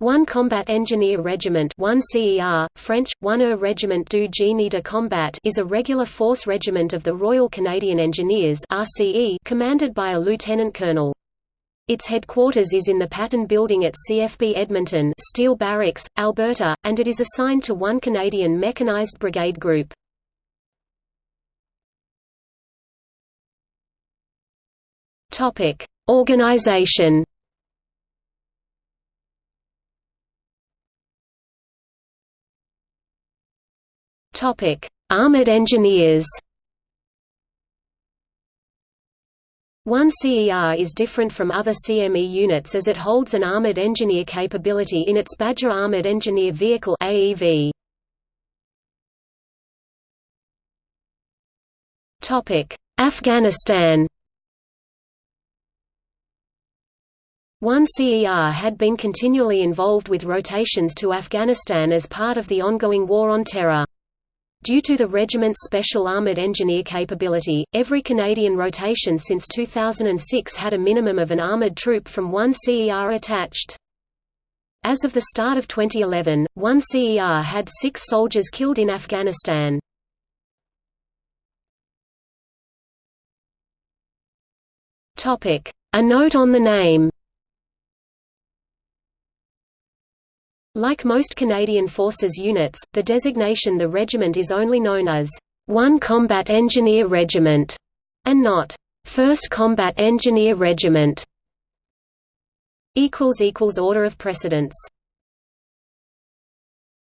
1 Combat Engineer Regiment 1 CER, French, 1 Er Regiment du Génie de Combat is a regular force regiment of the Royal Canadian Engineers RCE commanded by a lieutenant colonel. Its headquarters is in the Patton Building at CFB Edmonton Steele Barracks, Alberta, and it is assigned to 1 Canadian Mechanized Brigade Group. Organization Topic: Armored Engineers. 1 CER is different from other CME units as it holds an armored engineer capability in its Badger Armored Engineer Vehicle AEV. Topic: Afghanistan. 1 CER had been continually involved with rotations to Afghanistan as part of the ongoing War on Terror. Due to the regiment's special armoured engineer capability, every Canadian rotation since 2006 had a minimum of an armoured troop from 1 CER attached. As of the start of 2011, 1 CER had six soldiers killed in Afghanistan. A note on the name Like most Canadian Forces units, the designation the regiment is only known as 1 Combat Engineer Regiment, and not 1st Combat Engineer Regiment. Order of precedence